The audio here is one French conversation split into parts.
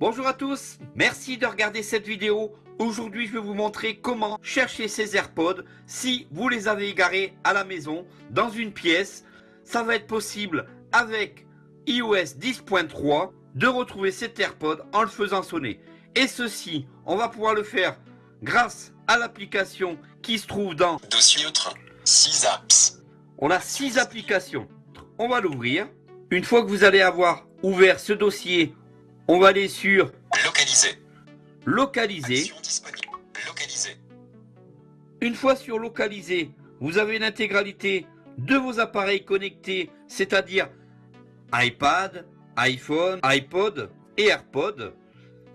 Bonjour à tous, merci de regarder cette vidéo. Aujourd'hui, je vais vous montrer comment chercher ces AirPods si vous les avez égarés à la maison, dans une pièce. Ça va être possible avec iOS 10.3 de retrouver cet AirPod en le faisant sonner. Et ceci, on va pouvoir le faire grâce à l'application qui se trouve dans Dossier autre, 6 apps. On a 6 applications. On va l'ouvrir. Une fois que vous allez avoir ouvert ce dossier, on va aller sur Localiser. localiser. Localiser. Une fois sur localiser, vous avez l'intégralité de vos appareils connectés, c'est-à-dire iPad, iPhone, iPod et AirPod,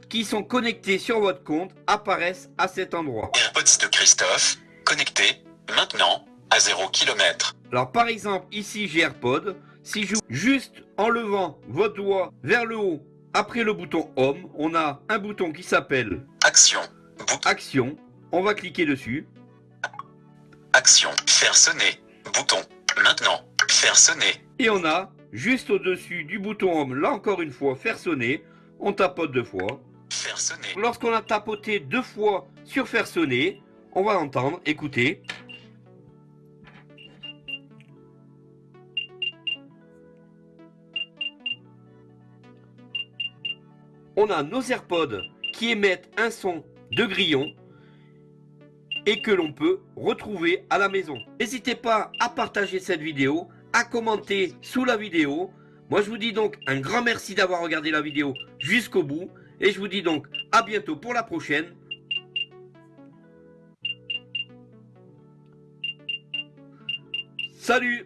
qui sont connectés sur votre compte, apparaissent à cet endroit. AirPods de Christophe. Connecté. Maintenant. À 0 km. Alors par exemple, ici j'ai AirPod. Si je juste en levant votre doigt vers le haut, après le bouton Home, on a un bouton qui s'appelle Action. Bouton. Action. On va cliquer dessus. Action. Faire sonner. Bouton. Maintenant. Faire sonner. Et on a juste au-dessus du bouton Home, là encore une fois, faire sonner. On tapote deux fois. Faire sonner. Lorsqu'on a tapoté deux fois sur faire sonner, on va entendre, écoutez. On a nos AirPods qui émettent un son de grillon et que l'on peut retrouver à la maison. N'hésitez pas à partager cette vidéo, à commenter sous la vidéo. Moi je vous dis donc un grand merci d'avoir regardé la vidéo jusqu'au bout et je vous dis donc à bientôt pour la prochaine. Salut